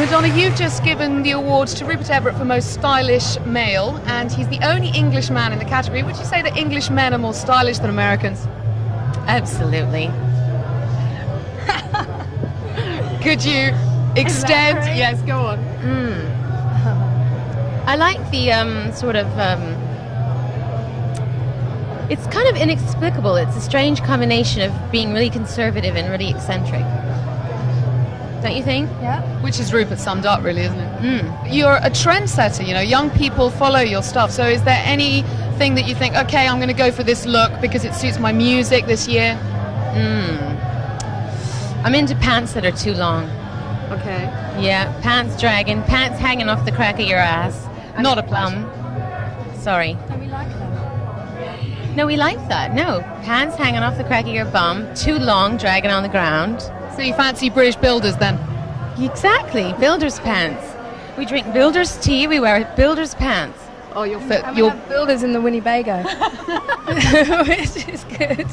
Madonna, you've just given the award to Rupert Everett for most stylish male, and he's the only English man in the category. Would you say that English men are more stylish than Americans? Absolutely. Could you extend? Yes, go on. I like the um, sort of. Um, it's kind of inexplicable. It's a strange combination of being really conservative and really eccentric. Don't you think? Yeah. Which is Rupert summed up, really, isn't it? Mm. You're a trendsetter, you know, young people follow your stuff. So is there anything that you think, okay, I'm going to go for this look because it suits my music this year? Mm. I'm into pants that are too long. Okay. Yeah, pants dragging, pants hanging off the crack of your ass. Not a plum. Sorry. Don't we like that? No, we like that. No, pants hanging off the crack of your bum, too long, dragging on the ground. So you fancy British builders then? Exactly, builder's pants. We drink builder's tea, we wear builder's pants. Oh, you're fit. And You're builders in the Winnebago, which is good.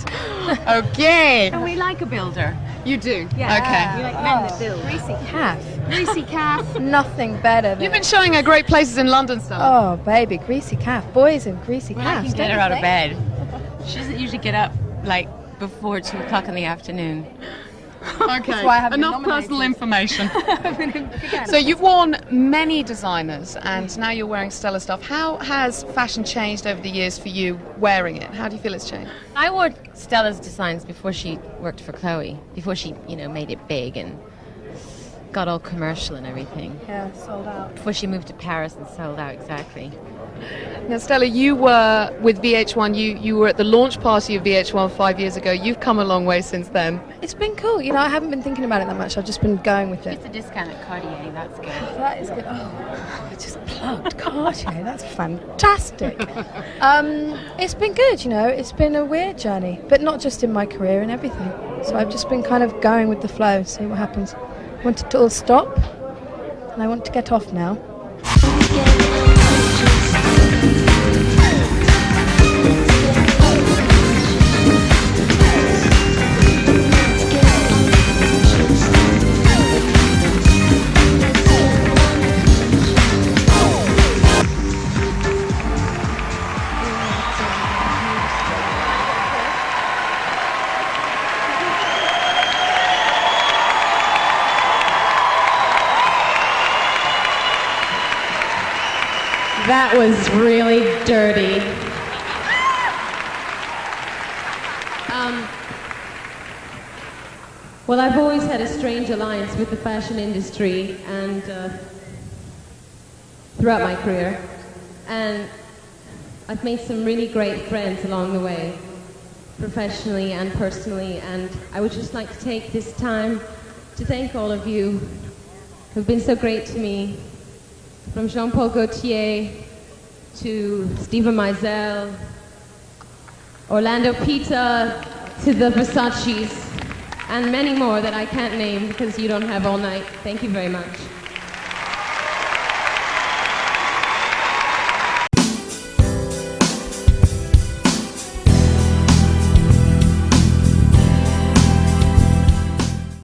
okay. And we like a builder. You do. Yeah. Okay. like men that build. Oh. Greasy calf. Greasy calf. Nothing better than. You've been showing her great places in London, stuff. Oh, baby, greasy calf. Boys and greasy Well, I can get her you out of bed. She doesn't usually get up like before two o'clock in the afternoon. okay. why I haven't been Enough personal information. so you've worn many designers, and now you're wearing Stella stuff. How has fashion changed over the years for you wearing it? How do you feel it's changed? I wore Stella's designs before she worked for Chloe, before she, you know, made it big and got all commercial and everything. Yeah, sold out. Before she moved to Paris and sold out exactly. Now, Stella, you were with VH1. You you were at the launch party of VH1 five years ago. You've come a long way since then. It's been cool. You know, I haven't been thinking about it that much. I've just been going with it. It's a discount at Cartier, that's good. That is good. Oh, I just plugged Cartier. That's fantastic. um, it's been good, you know. It's been a weird journey, but not just in my career and everything. So I've just been kind of going with the flow, see what happens. Want it to all stop, and I want to get off now. That was really dirty. Um, well, I've always had a strange alliance with the fashion industry and uh, throughout my career. And I've made some really great friends along the way, professionally and personally. And I would just like to take this time to thank all of you who've been so great to me from Jean-Paul Gaultier to Steven Meisel, Orlando Pita to the Versace's, and many more that I can't name because you don't have all night. Thank you very much.